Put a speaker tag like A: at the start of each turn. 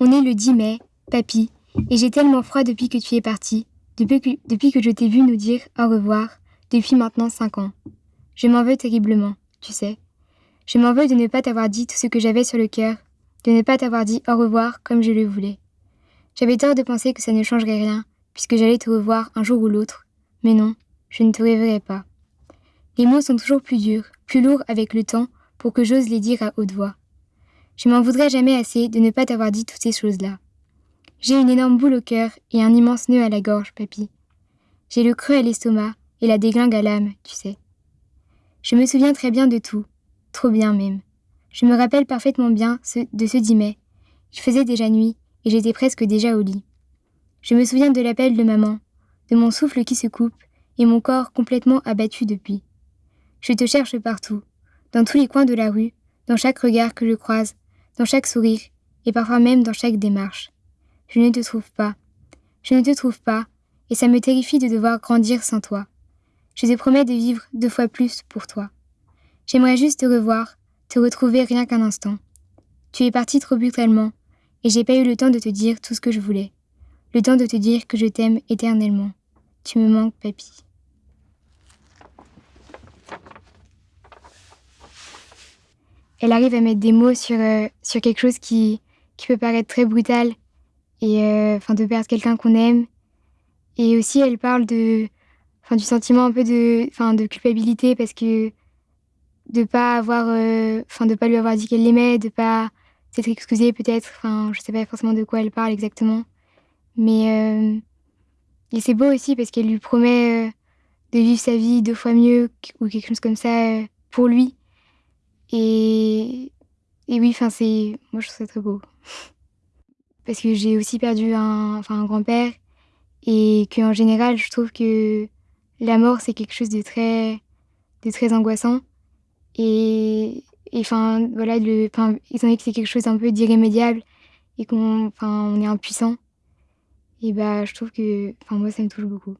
A: On est le 10 mai, papy, et j'ai tellement froid depuis que tu es parti, depuis que, je t'ai vu nous dire au revoir, depuis maintenant cinq ans. Je m'en veux terriblement, tu sais. Je m'en veux de ne pas t'avoir dit tout ce que j'avais sur le cœur, de ne pas t'avoir dit au revoir comme je le voulais. J'avais tort de penser que ça ne changerait rien, puisque j'allais te revoir un jour ou l'autre, mais non, je ne te reverrai pas. Les mots sont toujours plus durs, plus lourds avec le temps, pour que j'ose les dire à haute voix. Je m'en voudrais jamais assez de ne pas t'avoir dit toutes ces choses-là. J'ai une énorme boule au cœur et un immense nœud à la gorge, papy. J'ai le creux à l'estomac et la déglingue à l'âme, tu sais. Je me souviens très bien de tout, trop bien même. Je me rappelle parfaitement bien de ce 10 mai. Il faisait déjà nuit et j'étais presque déjà au lit. Je me souviens de l'appel de maman, de mon souffle qui se coupe et mon corps complètement abattu depuis. Je te cherche partout, dans tous les coins de la rue, dans chaque regard que je croise, dans chaque sourire, et parfois même dans chaque démarche. Je ne te trouve pas. Je ne te trouve pas, et ça me terrifie de devoir grandir sans toi. Je te promets de vivre deux fois plus pour toi. J'aimerais juste te revoir, te retrouver rien qu'un instant. Tu es parti trop brutalement, et j'ai pas eu le temps de te dire tout ce que je voulais. Le temps de te dire que je t'aime éternellement. Tu me manques, papy. Elle arrive à mettre des mots sur, euh, sur quelque chose qui, qui peut paraître très brutal et euh, de perdre quelqu'un qu'on aime. Et aussi, elle parle de, du sentiment un peu de, enfin, de culpabilité parce que de pas euh, pas lui avoir dit qu'elle l'aimait, de pas s'être excusée peut-être, enfin, je sais pas forcément de quoi elle parle exactement. Mais et c'est beau aussi parce qu'elle lui promet de vivre sa vie deux fois mieux ou quelque chose comme ça pour lui. Et, oui, enfin, c'est, moi, je trouve ça très beau. Parce que j'ai aussi perdu un, enfin, un grand-père et qu'en général, je trouve que la mort, c'est quelque chose de très, de très angoissant. Et, enfin, voilà, le, enfin, étant donné que c'est quelque chose un peu d'irrémédiable et qu'on, on est impuissant, et bah, je trouve que, enfin, moi, ça me touche beaucoup.